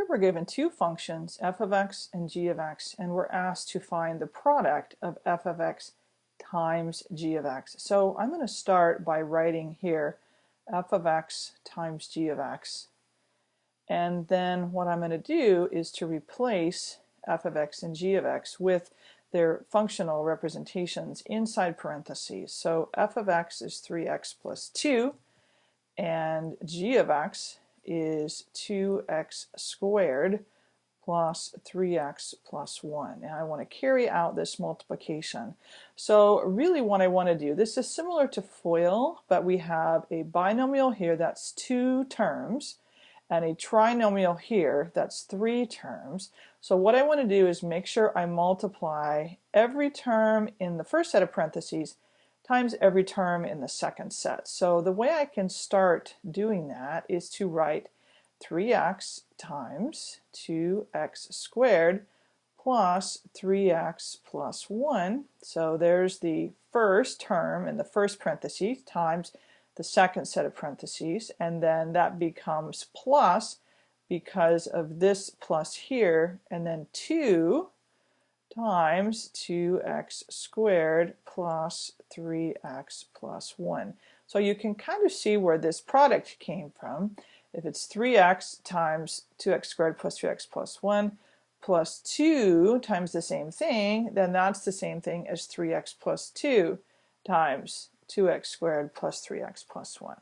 Here we're given two functions, f of x and g of x, and we're asked to find the product of f of x times g of x. So I'm going to start by writing here f of x times g of x. And then what I'm going to do is to replace f of x and g of x with their functional representations inside parentheses. So f of x is 3x plus 2 and g of x is 2x squared plus 3x plus 1. And I want to carry out this multiplication. So really what I want to do, this is similar to FOIL, but we have a binomial here that's two terms and a trinomial here that's three terms. So what I want to do is make sure I multiply every term in the first set of parentheses times every term in the second set. So the way I can start doing that is to write 3x times 2x squared plus 3x plus 1. So there's the first term in the first parentheses times the second set of parentheses and then that becomes plus because of this plus here and then 2 times 2x squared plus 3x plus 1. So you can kind of see where this product came from. If it's 3x times 2x squared plus 3x plus 1 plus 2 times the same thing, then that's the same thing as 3x plus 2 times 2x squared plus 3x plus 1.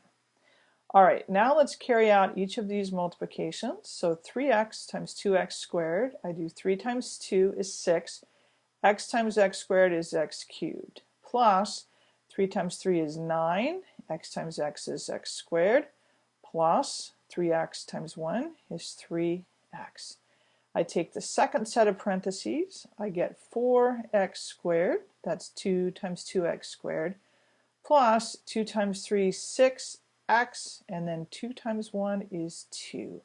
All right, now let's carry out each of these multiplications. So 3x times 2x squared, I do 3 times 2 is 6. x times x squared is x cubed. Plus 3 times 3 is 9. x times x is x squared. Plus 3x times 1 is 3x. I take the second set of parentheses. I get 4x squared. That's 2 times 2x squared. Plus 2 times 3 is 6 x and then 2 times 1 is 2.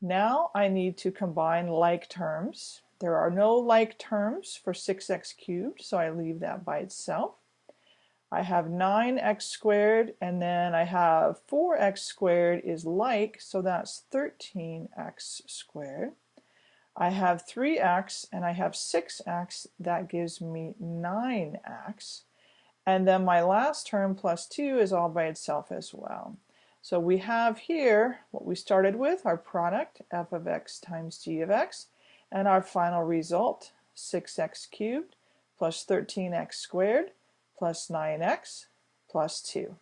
Now I need to combine like terms. There are no like terms for 6x cubed, so I leave that by itself. I have 9x squared and then I have 4x squared is like, so that's 13x squared. I have 3x and I have 6x, that gives me 9x. And then my last term plus 2 is all by itself as well. So we have here what we started with, our product, f of x times g of x, and our final result, 6x cubed plus 13x squared plus 9x plus 2.